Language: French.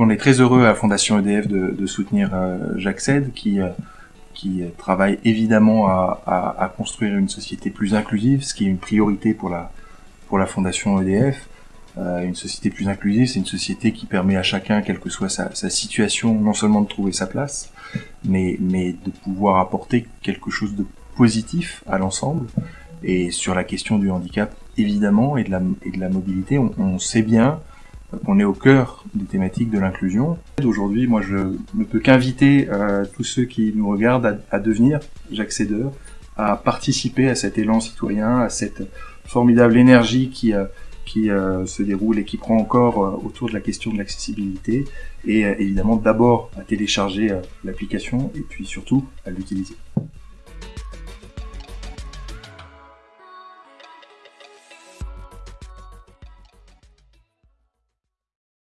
on est très heureux à la Fondation EDF de, de soutenir euh, J'accède, qui, euh, qui travaille évidemment à, à, à, construire une société plus inclusive, ce qui est une priorité pour la, pour la Fondation EDF. Euh, une société plus inclusive, c'est une société qui permet à chacun, quelle que soit sa, sa, situation, non seulement de trouver sa place, mais, mais de pouvoir apporter quelque chose de positif à l'ensemble. Et sur la question du handicap, évidemment, et de la, et de la mobilité, on, on sait bien on est au cœur des thématiques de l'inclusion. Aujourd'hui, moi, je ne peux qu'inviter euh, tous ceux qui nous regardent à, devenir j'accédeur, à participer à cet élan citoyen, à cette formidable énergie qui, euh, euh, se déroule et qui prend encore autour de la question de l'accessibilité, et évidemment d'abord à télécharger l'application et puis surtout à l'utiliser.